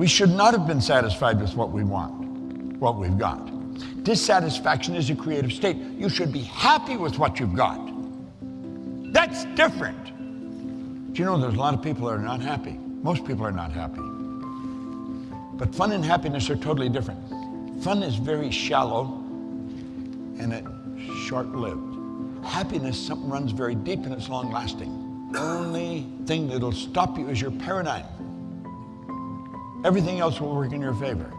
We should not have been satisfied with what we want, what we've got. Dissatisfaction is a creative state. You should be happy with what you've got. That's different. Do you know there's a lot of people that are not happy? Most people are not happy. But fun and happiness are totally different. Fun is very shallow and it's short lived. Happiness, something runs very deep and it's long lasting. The only thing that'll stop you is your paradigm. Everything else will work in your favor.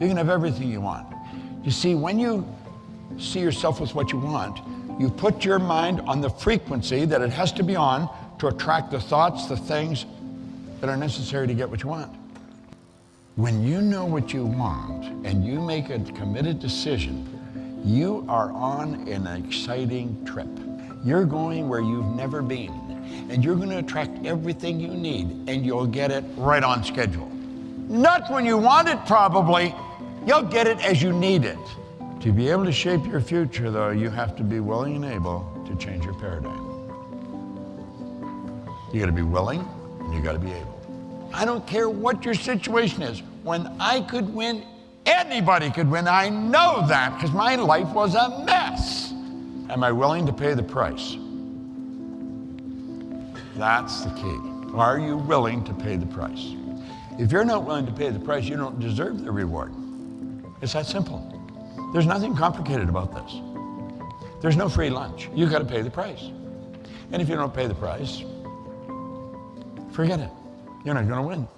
You can have everything you want. You see, when you see yourself with what you want, you put your mind on the frequency that it has to be on to attract the thoughts, the things that are necessary to get what you want. When you know what you want and you make a committed decision, you are on an exciting trip. You're going where you've never been, and you're going to attract everything you need, and you'll get it right on schedule. Not when you want it, probably. You'll get it as you need it. To be able to shape your future, though, you have to be willing and able to change your paradigm. You got to be willing and you got to be able. I don't care what your situation is. When I could win, anybody could win. I know that because my life was a mess. Am I willing to pay the price? That's the key. Are you willing to pay the price? If you're not willing to pay the price, you don't deserve the reward. It's that simple. There's nothing complicated about this. There's no free lunch. You've got to pay the price. And if you don't pay the price, forget it. You're not going to win.